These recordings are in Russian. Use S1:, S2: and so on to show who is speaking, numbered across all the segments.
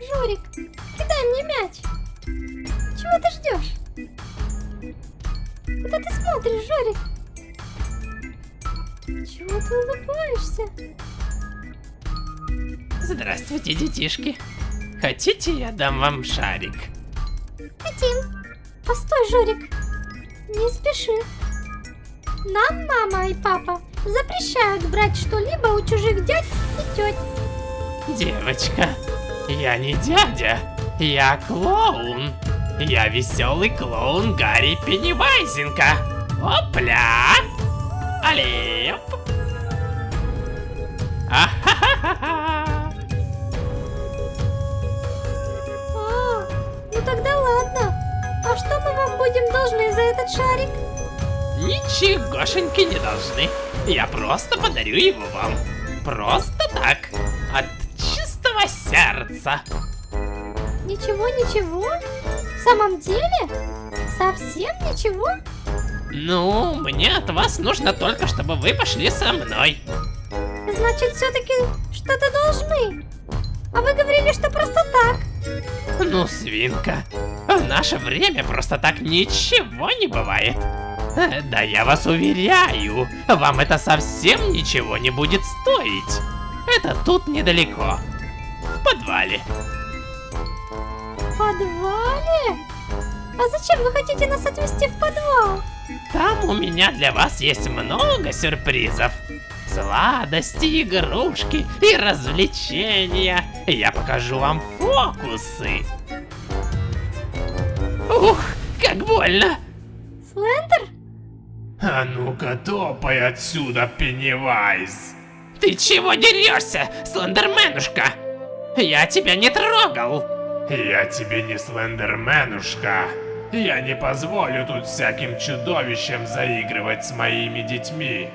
S1: Жорик, кидай мне мяч. Чего ты ждешь? Куда ты смотришь, Жорик? Чего ты улыбаешься?
S2: Здравствуйте, детишки. Хотите, я дам вам шарик?
S1: Хотим. Постой, Жорик. Не спеши. Нам мама и папа запрещают брать что-либо у чужих дядь и теть.
S2: Девочка, я не дядя, я клоун. Я веселый клоун Гарри Пеннивайзенко. Опля! Алеп! Ахахаха!
S1: А, ну тогда ладно. А что мы вам будем должны за этот шарик?
S2: Ничегошеньки не должны. Я просто подарю его вам. Просто сердца.
S1: Ничего, ничего? В самом деле? Совсем ничего?
S2: Ну, мне от вас нужно только, чтобы вы пошли со мной.
S1: Значит, все-таки что-то должны. А вы говорили, что просто так.
S2: Ну, свинка, в наше время просто так ничего не бывает. Э, Да я вас уверяю, вам это совсем ничего не будет стоить. Это тут недалеко, подвале.
S1: В подвале? А зачем вы хотите нас отвезти в подвал?
S2: Там у меня для вас есть много сюрпризов. Сладости, игрушки и развлечения. Я покажу вам фокусы. Ух, как больно.
S1: Слендер?
S3: А ну-ка топай отсюда, Пеннивайз.
S2: Ты чего дерешься, слендерменушка? Я тебя не трогал.
S3: Я тебе не слендерменушка. Я не позволю тут всяким чудовищам заигрывать с моими детьми.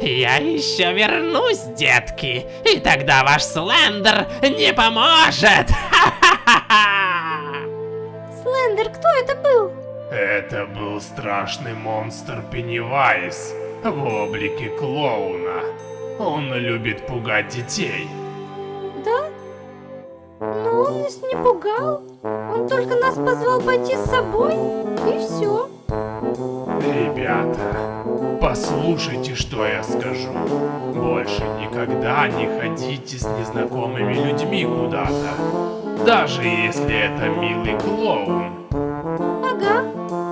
S2: Я еще вернусь, детки, и тогда ваш слендер не поможет.
S1: Слендер, кто это был?
S3: Это был страшный монстр Пеннивайз в облике клоуна. Он любит пугать детей.
S1: Он нас не пугал. Он только нас позвал пойти с собой, и все.
S3: Ребята, послушайте, что я скажу. Больше никогда не ходите с незнакомыми людьми куда-то. Даже если это милый клоун.
S1: Ага.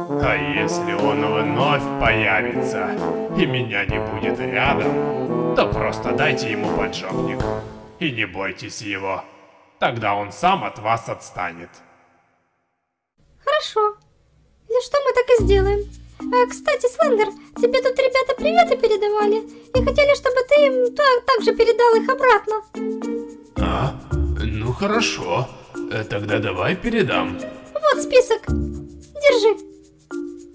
S3: А если он вновь появится и меня не будет рядом, то просто дайте ему поджопник. И не бойтесь его. Тогда он сам от вас отстанет.
S1: Хорошо. Если что, мы так и сделаем. А, кстати, Слендер, тебе тут ребята приветы передавали. И хотели, чтобы ты им та- также передал их обратно.
S3: А? Ну хорошо. Э, Тогда давай передам.
S1: Вот список. Держи.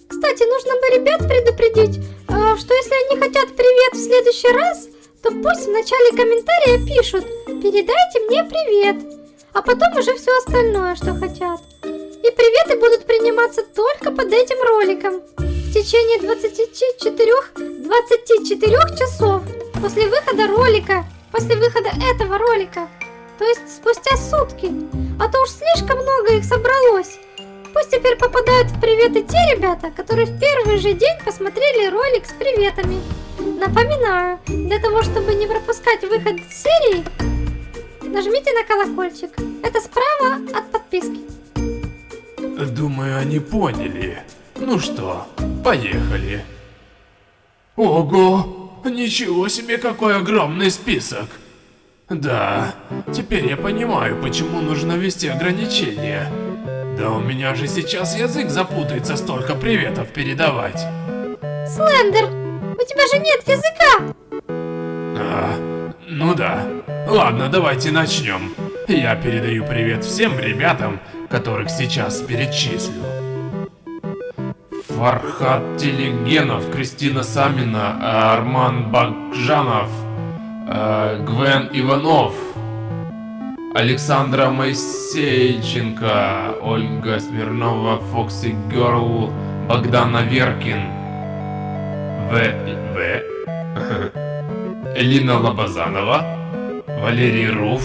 S1: Кстати, нужно бы ребят предупредить, а, что если они хотят привет в следующий раз, то пусть в начале комментария пишут «Передайте мне привет», а потом уже все остальное, что хотят. И приветы будут приниматься только под этим роликом в течение 24, 24 часов после выхода ролика, после выхода этого ролика. То есть спустя сутки. А то уж слишком много их собралось. Пусть теперь попадают в приветы те ребята, которые в первый же день посмотрели ролик с приветами. Напоминаю, для того, чтобы не пропускать выход серии, нажмите на колокольчик. Это справа от подписки.
S3: Думаю, они поняли. Ну что, поехали. Ого, ничего себе какой огромный список. Да, теперь я понимаю, почему нужно ввести ограничения. Да у меня же сейчас язык запутается столько приветов передавать.
S1: Слендер, у тебя же нет языка.
S3: А, ну да. Ладно, давайте начнем. Я передаю привет всем ребятам, которых сейчас перечислю. Фархат Телегенов, Кристина Самина, Арман Бакжанов, э, Гвен Иванов, Александра Моисейченко, Ольга Смирнова, Фокси Герл, Богдан Аверкин, В. В. Элина Лобазанова, Валерий Руф,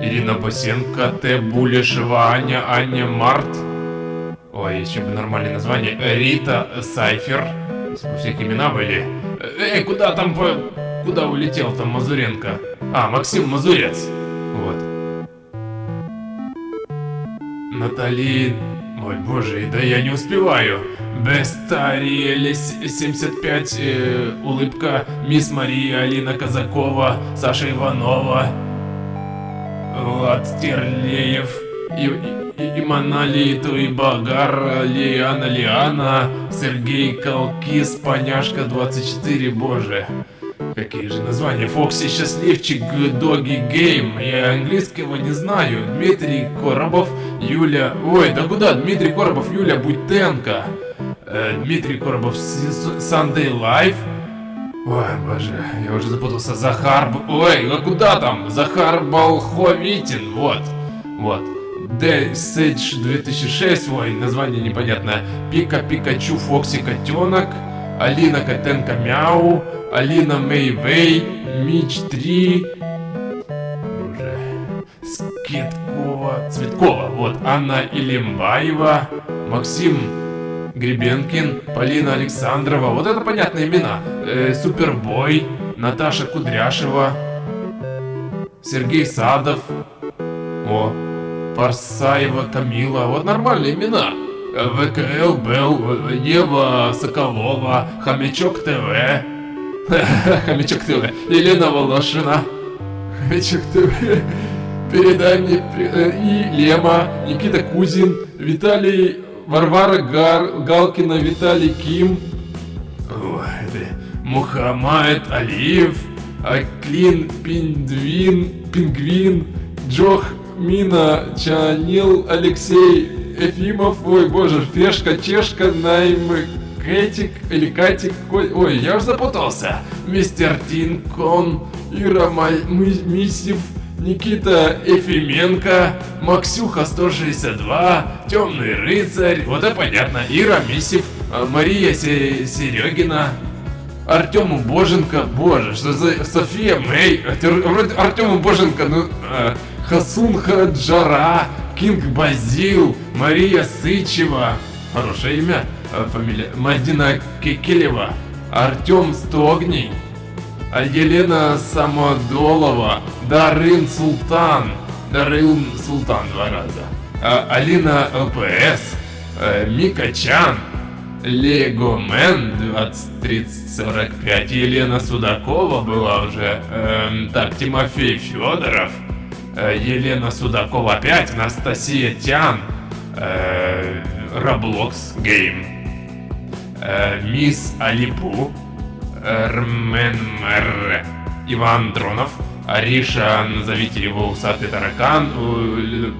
S3: Ирина Босенко, Т. Булешева, Аня, Аня Март. Ой, еще бы нормальное название. Рита Сайфер. У всех имена были. Эй, куда там. Куда улетел там Мазуренко? А, Максим Мазурец. Вот. Натали... Ой, боже, да я не успеваю. Бестариэль 75, э, улыбка, Мисс Мария, Алина Казакова, Саша Иванова, Влад Стерлеев, Иманали Туйбагар, Лиана Лиана, Сергей Колкис, Поняшка 24, боже. Какие же названия? Фокси Счастливчик, Доги Гейм. Я английского не знаю. Дмитрий Коробов, Юля... Ой, да куда? Дмитрий Коробов, Юля Буйтенко. Э, Дмитрий Коробов, Sunday Life. Ой, боже, я уже запутался. Захар... Ой, а куда там? Захар Болховитин, вот. Вот. Дэсэдж 2006, ой, название непонятное. Пика Пикачу Фокси Котенок. Алина Котенко Мяу. Алина Мэйвей, Мич 3, боже, Скеткова, Цветкова, вот, Анна Илимбаева, Максим Гребенкин, Полина Александрова, вот это понятные имена, э, Супербой, Наташа Кудряшева, Сергей Садов, о, Парсаева Камила, вот нормальные имена. ВКЛ Белл, Ева Соколова, Хомячок ТВ, Хомячок ТВ. Елена Волошина. Хомячок ТВ. Передай мне... Э, и Лема, Никита Кузин, Виталий... Варвара Гар, Галкина, Виталий Ким. Ой, Мухаммад Алиев, Аклин Пиндвин, Пингвин, Джох Мина, Чанил, Алексей Ефимов, ой боже, Фешка, Чешка, Наймы, Кэтик или Катик, ой, я уже запутался. Мистер Тинкон, Ира Мисев, Никита Ефименко, Максюха 162, Темный рыцарь, вот это понятно, Ира Мисев, а, Мария Серегина, Артему Боженко, боже, что за София Мэй, вроде Артему Боженко, ну, э, Хасун Хаджара, Кинг Базил, Мария Сычева, хорошее имя, Э, фамилия, Мадина Кекелева, Артем Стогний, Елена Самодолова, Дарын Султан, Дарын Султан два раза, а, Алина ЛПС, э, Мика Чан, Легомен 203045, Елена Судакова была уже, эм, так, Тимофей Федоров, э, Елена Судакова опять, Анастасия Тян, э, Roblox Game. Э, мисс Алипу, Рменмер, Иван Дронов, Ариша, назовите его усатый таракан,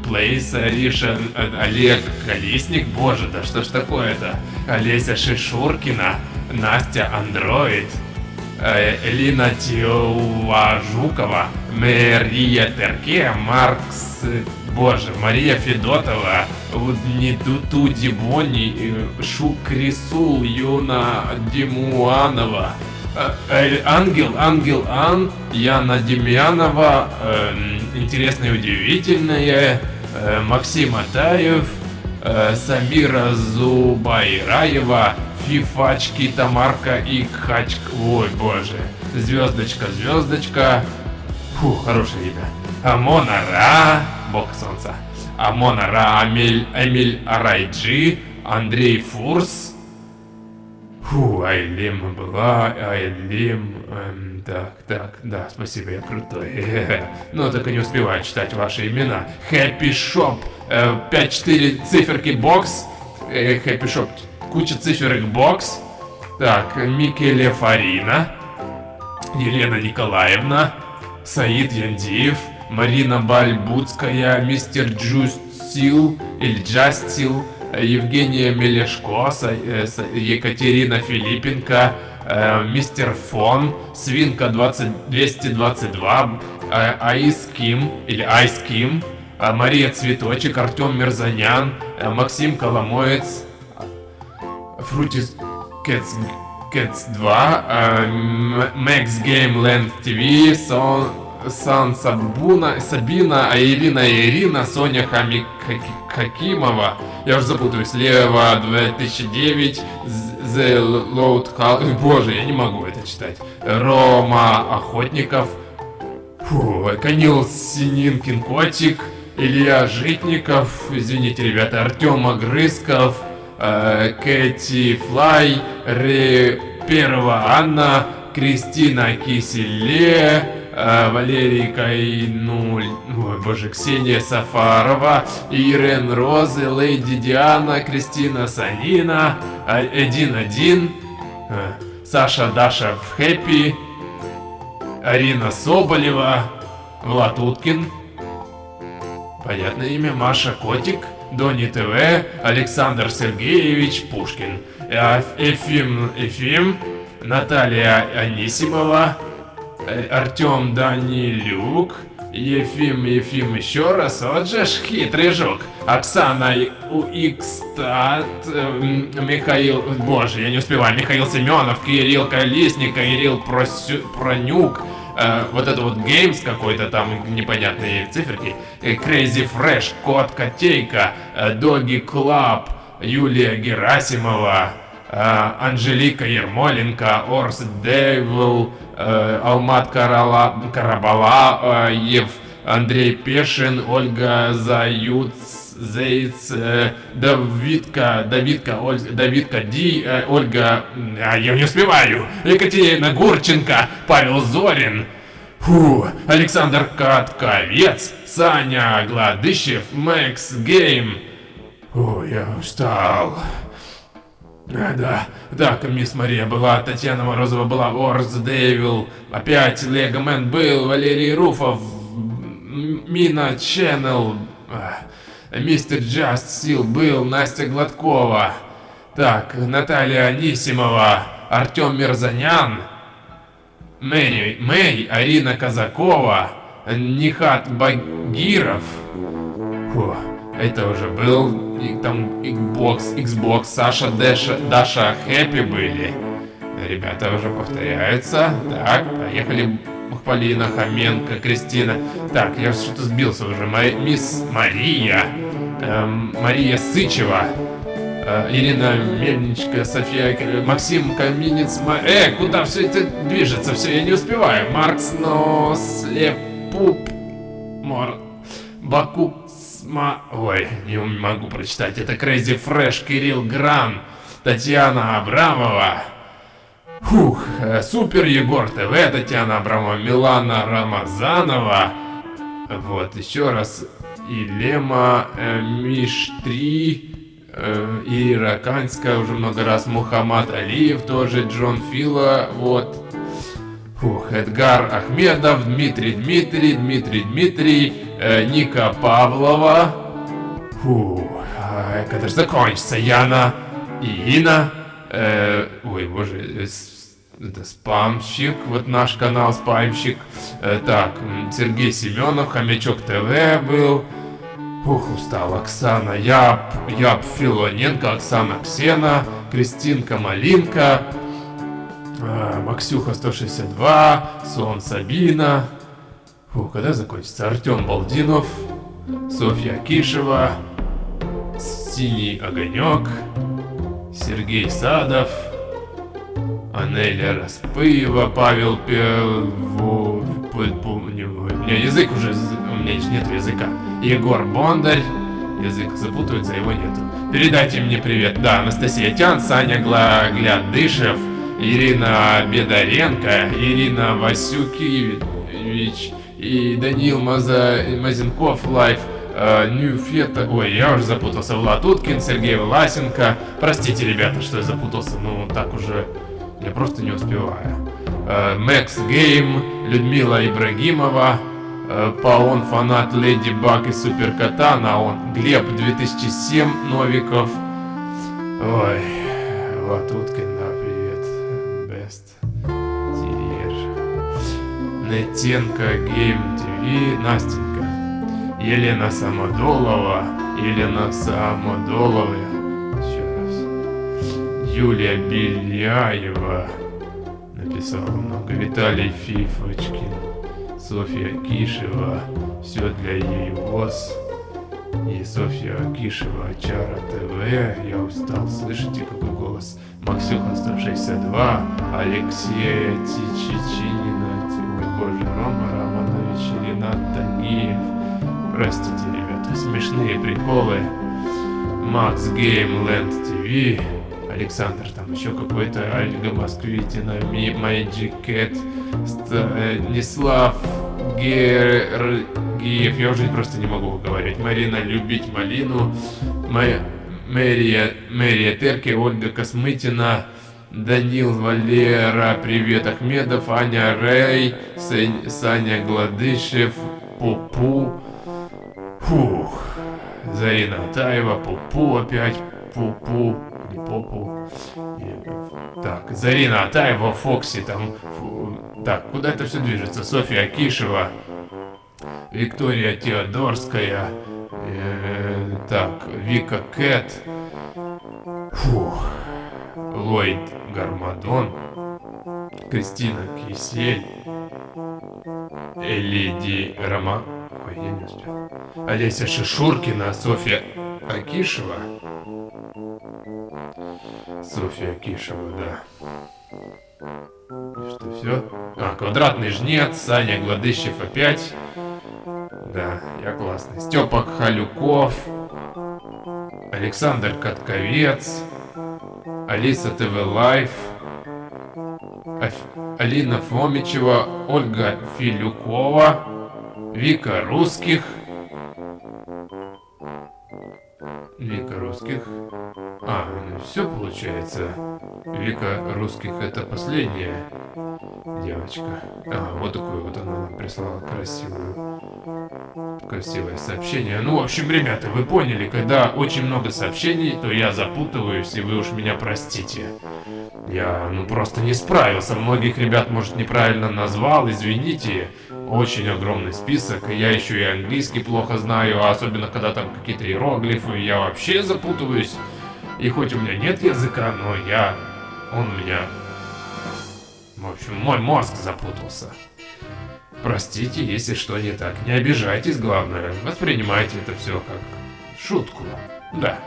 S3: Плейс, Ариша, э, Олег Колесник, боже, да что ж такое-то, Олеся Шишуркина, Настя Андроид, э, Элина Тиова Жукова, Мария Терке, Маркс Боже, Мария Федотова, Нидуту Дибони, Шукрисул, Юна Димуанова, э, Ангел, Ангел Ан, Яна Демьянова, э, интересное и удивительное, э, Максим Атаев, Самира Зубайраева, Фифачки, Тамарка и Кхачк. Ой, боже. Звездочка, звездочка. Фу, хорошее имя. Амонара бог солнца. Амона Ра, Амель, Эмиль Арайджи, Андрей Фурс. Фу, Айлим была, Айлим... Эм, так, так, да, спасибо, я крутой. Но только не успеваю читать ваши имена. Хэппи Шоп, 5-4 циферки бокс. Хэппи Шоп, куча циферок бокс. Так, Микеле Фарина. Елена Николаевна. Саид Яндиев. Марина Бальбуцкая, мистер Джустил или Джастил, Евгения Мелешко, э, Екатерина Филиппенко, э, мистер Фон, Свинка 20, 222, Айс Ким или Айс Ким, Мария Цветочек, Артем Мерзанян, э, Максим Коломоец, Фрутис Кэтс, Кэтс 2, Max Game Land TV, Сон, Сан Сабуна, Сабина, а Ирина Соня Хами, Хаки- Хакимова, я уже запутаюсь, Лева 2009, З- The Load House, боже, я не могу это читать, Рома Охотников, Фу, Канил Сининкин Котик, Илья Житников, извините, ребята, Артем Огрызков, э, Кэти Флай, Ре... Первая Анна, Кристина Киселе, э, Валерий Кайнуль, ой, боже, Ксения Сафарова, Ирен Розы, Леди Диана, Кристина Санина, а- Один Один, э, Саша Даша в Хэппи, Арина Соболева, Влад Уткин, понятное имя, Маша Котик, Дони ТВ, Александр Сергеевич Пушкин, Э, Эфим Эфим, Наталья Анисимова, Артем Данилюк, Ефим Ефим еще раз, вот же ж хитрый жук. Оксана Икстат, Михаил, боже, я не успеваю, Михаил Семенов, Кирилл Колесник, Кирилл Просю- Пронюк, э, вот это вот Геймс какой-то там непонятные циферки, э, Crazy Fresh, Кот Котейка, э, Доги Клаб, Юлия Герасимова, э, Анжелика Ермоленко, Орс Девил, э, Алмат Карала, Карабалаев, Андрей Пешин, Ольга Заюц, Зейц, э, Давидка, Давидка, Оль, Давидка Ди, э, Ольга, а, я не успеваю, Екатерина Гурченко, Павел Зорин, Фу, Александр Катковец, Саня Гладыщев, Макс Гейм. Ой, я устал. А, да, так, мисс Мария была, Татьяна Морозова была, Орс Дэвил, опять Легомен был, Валерий Руфов, Мина Ченнел, а, Мистер Джаст Сил был, Настя Гладкова, так, Наталья Анисимова, Артем Мирзанян, Мэри, Мэй, Арина Казакова, Нихат Багиров, Фу, это уже был и там Xbox, Xbox, Саша, Дэша, Даша, Хэппи были. Ребята уже повторяются. Так, поехали. Полина, Хоменко, Кристина. Так, я что-то сбился уже. Ма- мисс Мария. эм, Мария Сычева. э, Ирина Мельничка, София, Максим Каминец, Ма- Э, куда все это движется? Все, я не успеваю. Маркс, но слепуп, Мор, Бакуксма... Ой, не могу прочитать. Это Crazy Fresh, Кирилл Гран, Татьяна Абрамова. Фух, э, Супер Егор ТВ, Татьяна Абрамова, Милана Рамазанова. Вот, еще раз. Илема, э, Миш 3, э, Ира Канская уже много раз, Мухаммад Алиев тоже, Джон Фила, вот. Фух, Эдгар Ахмедов, Дмитрий Дмитрий, Дмитрий Дмитрий, э, Ника Павлова. Фух, а, когда же закончится? Яна и Ина. Э, ой, боже, э, это спамщик, вот наш канал спамщик. Э, так, Сергей Семенов, Хомячок ТВ был. Ух, устал. Оксана Яп, Яп Филоненко, Оксана Ксена, Кристинка Малинка, а, Максюха 162, Сон Сабина. Фу, когда закончится? Артем Балдинов, Софья Кишева, Синий Огонек, Сергей Садов, Анеля Распыева, Павел Певу... У меня язык уже... У меня нет языка. Егор Бондарь. Язык запутывается, его нету. Передайте мне привет. Да, Анастасия Тян, Саня Гла... Глядышев, Ирина Бедаренко, Ирина Васюкевич и Данил Маза... Мазенков Лайф. э, Ньюфета, ой, я уже запутался, Влад Уткин, Сергей Власенко. Простите, ребята, что я запутался, ну так уже я просто не успеваю. Э, Мэкс Гейм, Людмила Ибрагимова, э, Паон фанат Леди Баг и Суперкота, Наон, Глеб 2007, Новиков. Ой, вот Уткин, да, привет. Бест. Нетенко Гейм ТВ, Настенька. Елена Самодолова, Елена Самодолова. Еще раз. Юлия Беляева написала много. Виталий Фифочкин. Софья Кишева, все для ЕИВОЗ. И Софья Кишева, Чара ТВ. Я устал, слышите какой голос? Максюха 162, Алексея Тичичинина, боже, Рома Романович, Ренат Тагиев. Простите, ребята, смешные приколы. Макс Гейм Ленд ТВ. Александр, там еще какой-то Ольга Москвитина, Magic Cat, Станислав Гергиев, я уже просто не могу говорить. Марина Любить Малину. Мэрия, Мэрия Терки, Ольга Космытина, Данил Валера, Привет Ахмедов, Аня Рей, Сань- Саня Гладышев, Пупу. Фух. Зарина Атаева, Пупу опять, Пупу, не Попу. Так, Зарина Атаева, Фокси, там, фу, так, куда это все движется? Софья Акишева, Виктория Теодорская, э, так, Вика Кэт, Фух, Ллойд Гармадон, Кристина Кисель, Элиди Рома... Олеся Шишуркина, Софья Акишева. Софья Акишева, да. И что, все? А, Квадратный Жнец, Саня Гладыщев опять. Да, я классный. Степа Халюков. Александр Катковец. Алиса TV Life. Алина Фомичева, Ольга Филюкова, Вика Русских. Вика Русских. А, ну все получается. Вика Русских это последняя девочка. А, вот такую вот она нам прислала красивую. Красивое сообщение. Ну, в общем, ребята, вы поняли, когда очень много сообщений, то я запутываюсь, и вы уж меня простите. Я, ну, просто не справился. Многих ребят, может, неправильно назвал, извините. Очень огромный список, я еще и английский плохо знаю, а особенно когда там какие-то иероглифы, я вообще запутываюсь. И хоть у меня нет языка, но я... Он меня... В общем, мой мозг запутался. Простите, если что не так. Не обижайтесь, главное. Воспринимайте это все как шутку. Да,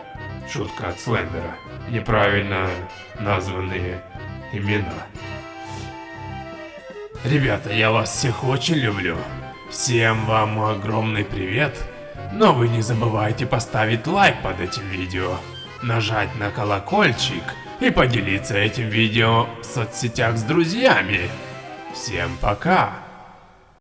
S3: шутка от Слендера. Неправильно названные имена. Ребята, я вас всех очень люблю. Всем вам огромный привет. Но вы не забывайте поставить лайк под этим видео, нажать на колокольчик и поделиться этим видео в соцсетях с друзьями. Всем пока!